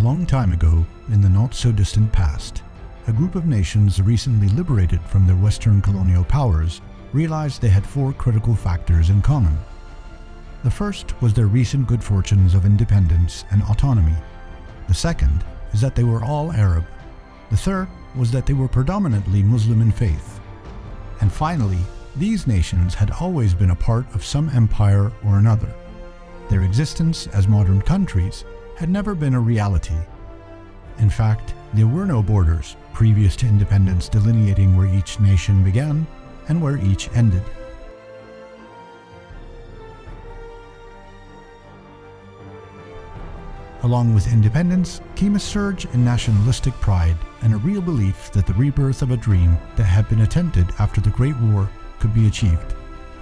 A long time ago, in the not-so-distant past, a group of nations recently liberated from their Western colonial powers realized they had four critical factors in common. The first was their recent good fortunes of independence and autonomy. The second is that they were all Arab. The third was that they were predominantly Muslim in faith. And finally, these nations had always been a part of some empire or another. Their existence as modern countries had never been a reality. In fact, there were no borders previous to independence delineating where each nation began and where each ended. Along with independence came a surge in nationalistic pride and a real belief that the rebirth of a dream that had been attempted after the Great War could be achieved,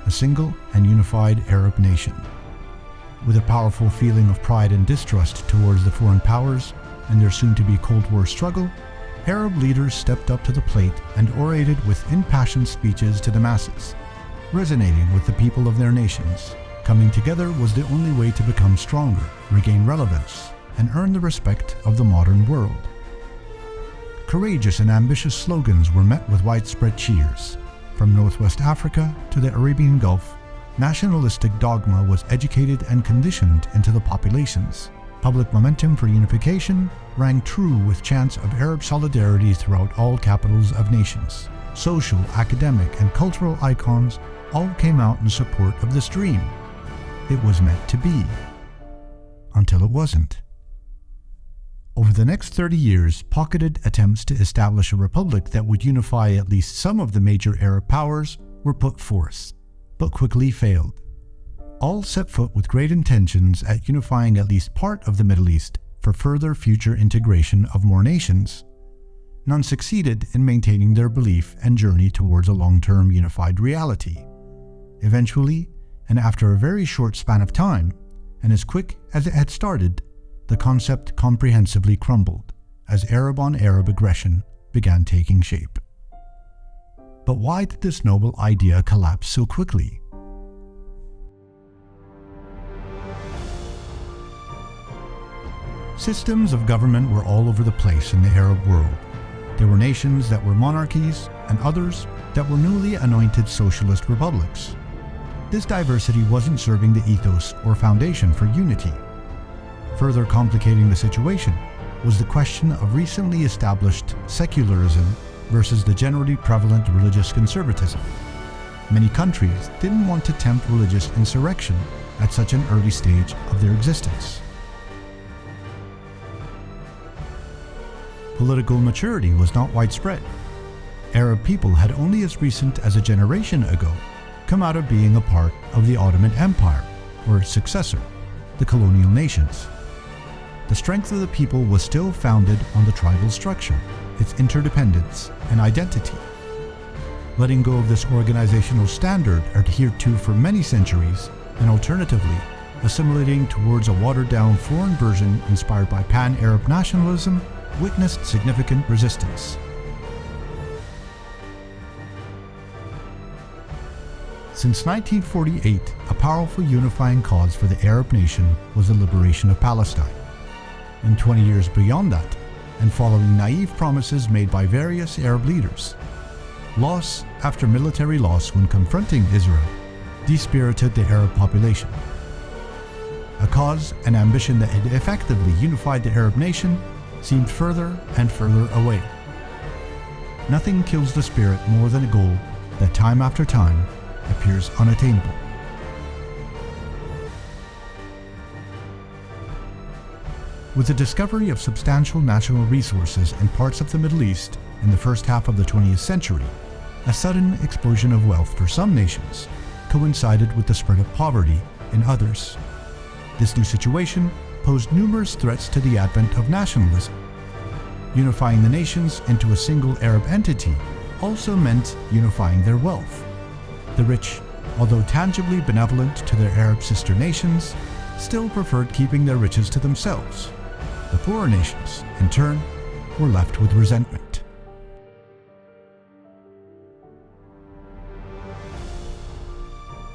a single and unified Arab nation. With a powerful feeling of pride and distrust towards the foreign powers and their soon-to-be Cold War struggle, Arab leaders stepped up to the plate and orated with impassioned speeches to the masses, resonating with the people of their nations. Coming together was the only way to become stronger, regain relevance, and earn the respect of the modern world. Courageous and ambitious slogans were met with widespread cheers. From Northwest Africa to the Arabian Gulf, nationalistic dogma was educated and conditioned into the populations. Public momentum for unification rang true with chants of Arab solidarity throughout all capitals of nations. Social, academic, and cultural icons all came out in support of this dream it was meant to be. Until it wasn't. Over the next 30 years, pocketed attempts to establish a republic that would unify at least some of the major Arab powers were put forth, but quickly failed. All set foot with great intentions at unifying at least part of the Middle East for further future integration of more nations. None succeeded in maintaining their belief and journey towards a long-term unified reality. Eventually, and after a very short span of time, and as quick as it had started, the concept comprehensively crumbled as Arab on Arab aggression began taking shape. But why did this noble idea collapse so quickly? Systems of government were all over the place in the Arab world. There were nations that were monarchies and others that were newly anointed socialist republics. This diversity wasn't serving the ethos or foundation for unity. Further complicating the situation was the question of recently established secularism versus the generally prevalent religious conservatism. Many countries didn't want to tempt religious insurrection at such an early stage of their existence. Political maturity was not widespread. Arab people had only as recent as a generation ago come out of being a part of the Ottoman Empire, or its successor, the colonial nations. The strength of the people was still founded on the tribal structure, its interdependence and identity. Letting go of this organizational standard adhered to for many centuries, and alternatively, assimilating towards a watered-down foreign version inspired by pan-Arab nationalism witnessed significant resistance. Since 1948, a powerful unifying cause for the Arab nation was the liberation of Palestine. And 20 years beyond that, and following naive promises made by various Arab leaders, loss after military loss when confronting Israel dispirited the Arab population. A cause and ambition that had effectively unified the Arab nation seemed further and further away. Nothing kills the spirit more than a goal that time after time appears unattainable. With the discovery of substantial natural resources in parts of the Middle East in the first half of the 20th century, a sudden explosion of wealth for some nations coincided with the spread of poverty in others. This new situation posed numerous threats to the advent of nationalism. Unifying the nations into a single Arab entity also meant unifying their wealth. The rich, although tangibly benevolent to their Arab sister nations, still preferred keeping their riches to themselves. The poorer nations, in turn, were left with resentment.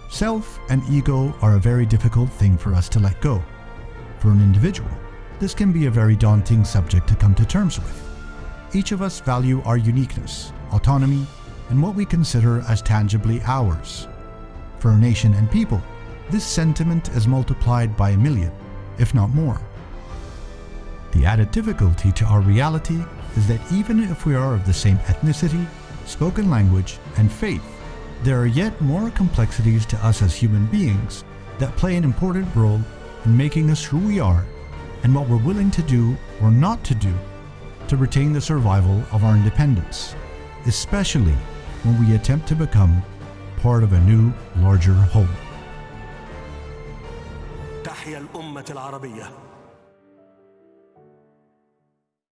Self and ego are a very difficult thing for us to let go. For an individual, this can be a very daunting subject to come to terms with. Each of us value our uniqueness, autonomy, and what we consider as tangibly ours. For a nation and people, this sentiment is multiplied by a million, if not more. The added difficulty to our reality is that even if we are of the same ethnicity, spoken language, and faith, there are yet more complexities to us as human beings that play an important role in making us who we are and what we're willing to do or not to do to retain the survival of our independence, especially when we attempt to become part of a new, larger whole.